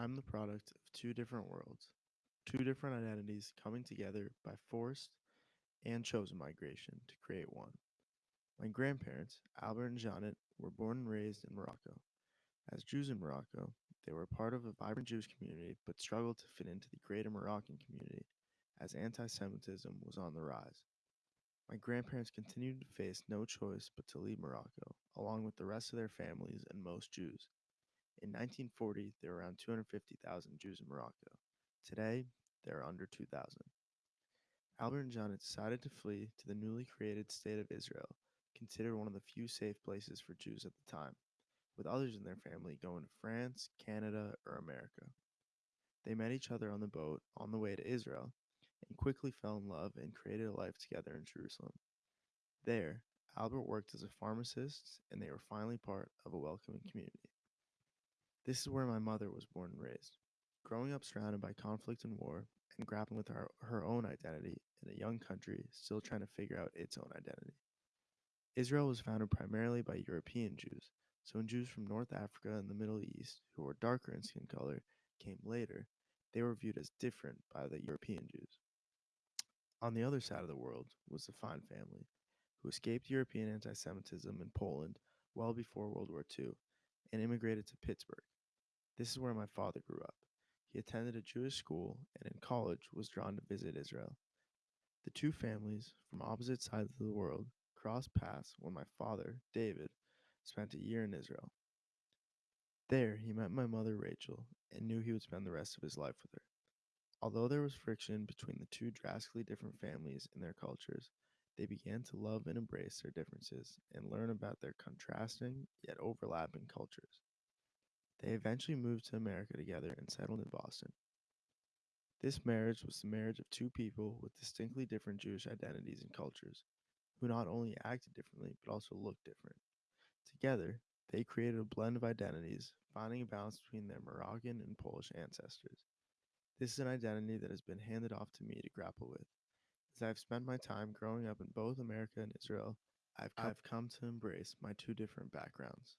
I'm the product of two different worlds, two different identities coming together by forced and chosen migration to create one. My grandparents, Albert and Janet, were born and raised in Morocco. As Jews in Morocco, they were part of a vibrant Jewish community but struggled to fit into the greater Moroccan community as anti Semitism was on the rise. My grandparents continued to face no choice but to leave Morocco, along with the rest of their families and most Jews. In 1940, there were around 250,000 Jews in Morocco. Today, there are under 2,000. Albert and Janet decided to flee to the newly created state of Israel, considered one of the few safe places for Jews at the time, with others in their family going to France, Canada, or America. They met each other on the boat on the way to Israel and quickly fell in love and created a life together in Jerusalem. There, Albert worked as a pharmacist, and they were finally part of a welcoming community. This is where my mother was born and raised. Growing up surrounded by conflict and war, and grappling with her, her own identity in a young country still trying to figure out its own identity. Israel was founded primarily by European Jews, so when Jews from North Africa and the Middle East, who were darker in skin color, came later, they were viewed as different by the European Jews. On the other side of the world was the Fine family, who escaped European anti Semitism in Poland well before World War II and immigrated to Pittsburgh. This is where my father grew up. He attended a Jewish school and in college was drawn to visit Israel. The two families from opposite sides of the world crossed paths when my father, David, spent a year in Israel. There, he met my mother, Rachel, and knew he would spend the rest of his life with her. Although there was friction between the two drastically different families and their cultures, they began to love and embrace their differences and learn about their contrasting yet overlapping cultures. They eventually moved to America together and settled in Boston. This marriage was the marriage of two people with distinctly different Jewish identities and cultures, who not only acted differently but also looked different. Together, they created a blend of identities, finding a balance between their Moroccan and Polish ancestors. This is an identity that has been handed off to me to grapple with. As I've spent my time growing up in both America and Israel, I've come, I've come to embrace my two different backgrounds.